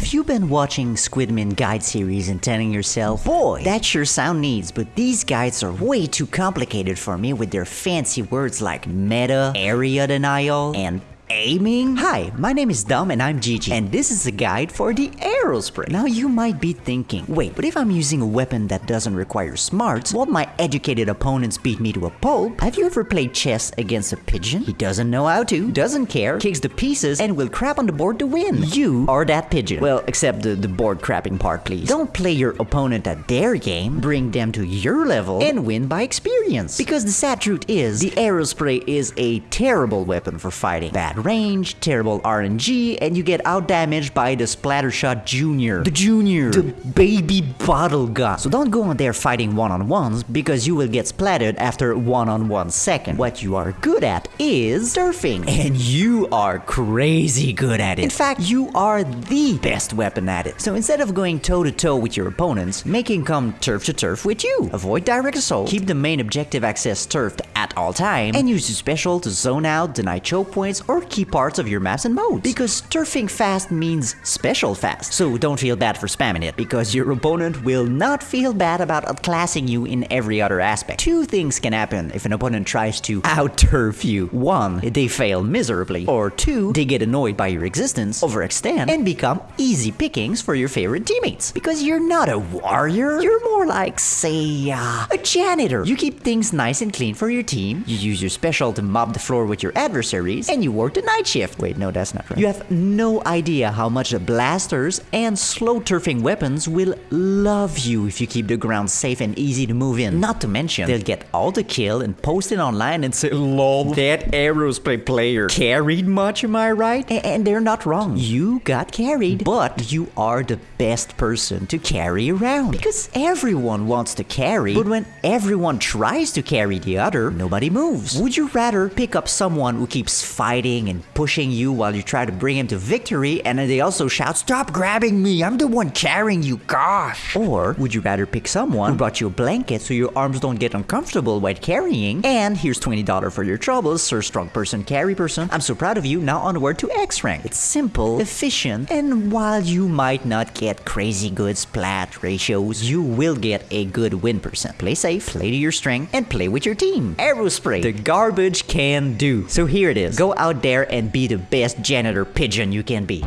Have you been watching Squidman guide series and telling yourself, boy, that sure sound needs, but these guides are way too complicated for me with their fancy words like meta, area denial, and aiming? Hi, my name is Dom and I'm Gigi, and this is a guide for the Aerospray. Now you might be thinking, wait, but if I'm using a weapon that doesn't require smarts, won't my educated opponents beat me to a pulp? Have you ever played chess against a pigeon? He doesn't know how to, doesn't care, kicks the pieces, and will crap on the board to win. You are that pigeon. Well, except the, the board crapping part, please. Don't play your opponent at their game, bring them to your level, and win by experience. Because the sad truth is, the Aerospray is a terrible weapon for fighting. Bad range, terrible RNG, and you get outdamaged by the Splattershot Junior. The Junior. The baby bottle gun. So don't go on there fighting one-on-ones because you will get splattered after one-on-one second. What you are good at is turfing. And you are crazy good at it. In fact, you are the best weapon at it. So instead of going toe-to-toe with your opponents, make him come turf to turf with you. Avoid direct assault, keep the main objective access turfed at all time, and use your special to zone out, deny choke points, or key parts of your maps and modes. Because turfing fast means special fast. So don't feel bad for spamming it, because your opponent will not feel bad about outclassing you in every other aspect. Two things can happen if an opponent tries to out-turf you. One, they fail miserably. Or two, they get annoyed by your existence, overextend, and become easy pickings for your favorite teammates. Because you're not a warrior, you're more like, say, uh, a janitor. You keep things nice and clean for your team, you use your special to mop the floor with your adversaries, and you work the night shift. Wait, no, that's not right. You have no idea how much the blasters and slow turfing weapons will love you if you keep the ground safe and easy to move in. Not to mention, they'll get all the kill and post it online and say, lol, that aerospray player carried much, am I right? A- and they're not wrong. You got carried, but you are the best person to carry around. Because everyone wants to carry, but when everyone tries to carry the other, nobody moves. Would you rather pick up someone who keeps fighting and pushing you while you try to bring him to victory and they also shout, Stop grabbing me, I'm the one carrying you, gosh! Or would you rather pick someone who brought you a blanket so your arms don't get uncomfortable while carrying, and here's $20 for your troubles, sir strong person, carry person, I'm so proud of you, now onward to X rank. It's simple, efficient, and while you might not get crazy good splat ratios, you will get a good win percent. Play safe, play to your strength, and play with your team. Aerospray, the garbage can do. So here it is. Go out there and be the best janitor pigeon you can be.